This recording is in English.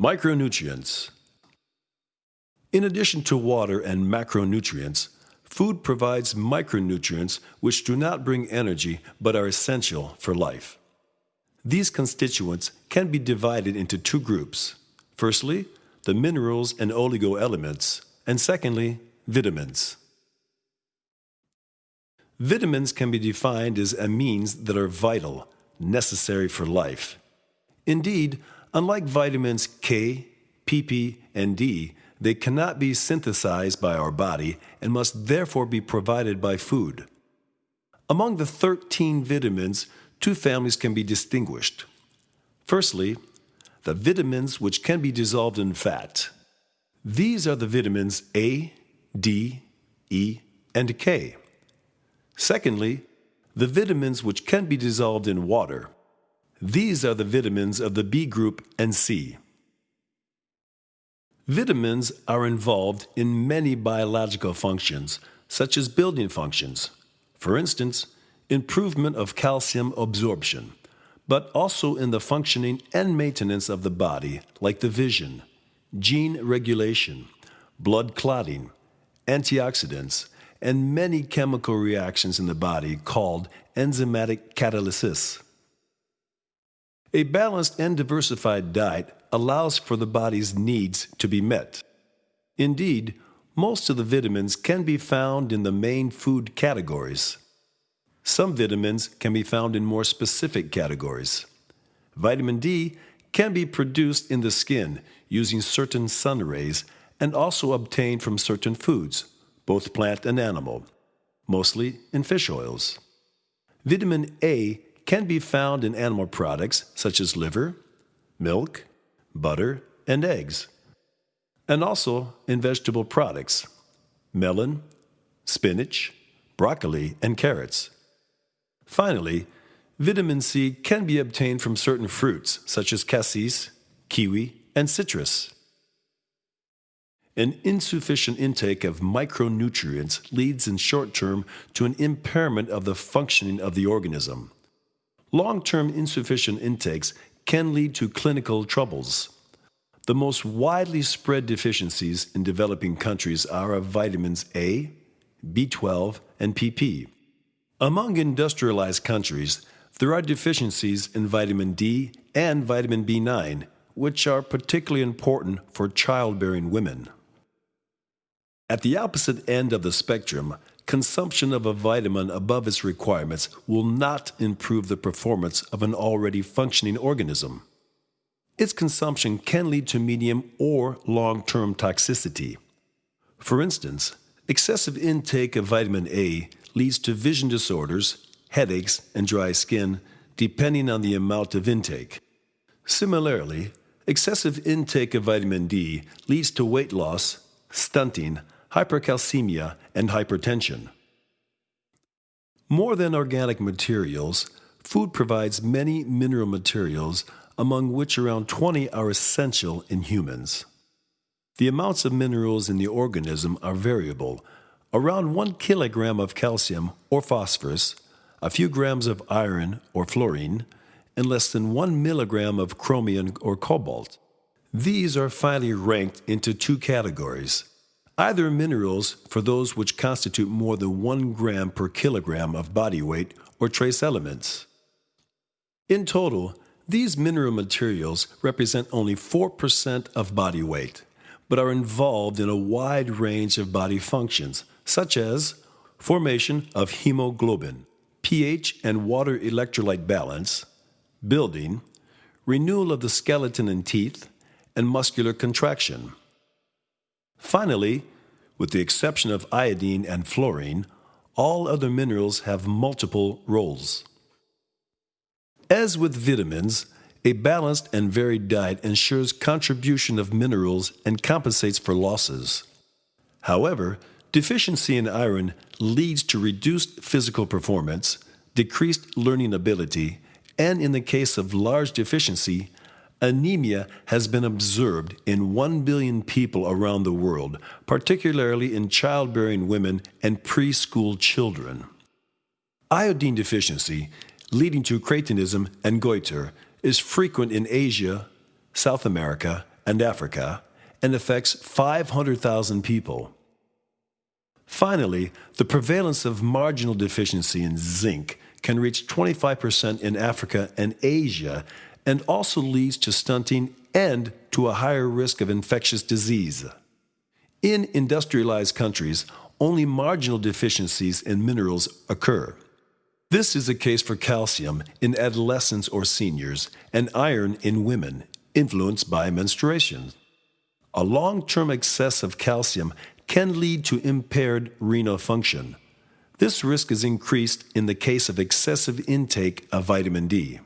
Micronutrients. In addition to water and macronutrients, food provides micronutrients which do not bring energy but are essential for life. These constituents can be divided into two groups. Firstly, the minerals and oligoelements, and secondly, vitamins. Vitamins can be defined as amines that are vital, necessary for life. Indeed, unlike vitamins K, PP, and D, they cannot be synthesized by our body and must therefore be provided by food. Among the 13 vitamins, two families can be distinguished. Firstly, the vitamins which can be dissolved in fat. These are the vitamins A, D, E, and K. Secondly, the vitamins which can be dissolved in water. These are the vitamins of the B group and C. Vitamins are involved in many biological functions, such as building functions. For instance, improvement of calcium absorption, but also in the functioning and maintenance of the body, like the vision, gene regulation, blood clotting, antioxidants, and many chemical reactions in the body called enzymatic catalysis. A balanced and diversified diet allows for the body's needs to be met. Indeed, most of the vitamins can be found in the main food categories. Some vitamins can be found in more specific categories. Vitamin D can be produced in the skin using certain sun rays and also obtained from certain foods, both plant and animal, mostly in fish oils. Vitamin A can be found in animal products such as liver, milk, butter, and eggs, and also in vegetable products, melon, spinach, broccoli, and carrots. Finally, vitamin C can be obtained from certain fruits such as cassis, kiwi, and citrus. An insufficient intake of micronutrients leads in short term to an impairment of the functioning of the organism. Long term insufficient intakes can lead to clinical troubles. The most widely spread deficiencies in developing countries are of vitamins A, B12, and PP. Among industrialized countries, there are deficiencies in vitamin D and vitamin B9, which are particularly important for childbearing women. At the opposite end of the spectrum, consumption of a vitamin above its requirements will not improve the performance of an already functioning organism. Its consumption can lead to medium or long term toxicity. For instance, excessive intake of vitamin A leads to vision disorders, headaches, and dry skin, depending on the amount of intake. Similarly, excessive intake of vitamin D leads to weight loss, stunting, hypercalcemia, and hypertension. More than organic materials, food provides many mineral materials, among which around 20 are essential in humans. The amounts of minerals in the organism are variable. Around 1 kilogram of calcium or phosphorus, a few grams of iron or fluorine, and less than 1 milligram of chromium or cobalt. These are finally ranked into two categories Either minerals for those which constitute more than 1 gram per kilogram of body weight or trace elements. In total, these mineral materials represent only 4% of body weight, but are involved in a wide range of body functions, such as formation of hemoglobin, pH and water electrolyte balance, building, renewal of the skeleton and teeth, and muscular contraction. Finally, with the exception of iodine and fluorine, all other minerals have multiple roles. As with vitamins, a balanced and varied diet ensures contribution of minerals and compensates for losses. However, deficiency in iron leads to reduced physical performance, decreased learning ability, and in the case of large deficiency, Anemia has been observed in 1 billion people around the world, particularly in childbearing women and preschool children. Iodine deficiency, leading to cretinism and goiter, is frequent in Asia, South America, and Africa and affects 500,000 people. Finally, the prevalence of marginal deficiency in zinc can reach 25% in Africa and Asia and also leads to stunting and to a higher risk of infectious disease. In industrialized countries, only marginal deficiencies in minerals occur. This is the case for calcium in adolescents or seniors and iron in women influenced by menstruation. A long term excess of calcium can lead to impaired renal function. This risk is increased in the case of excessive intake of vitamin D.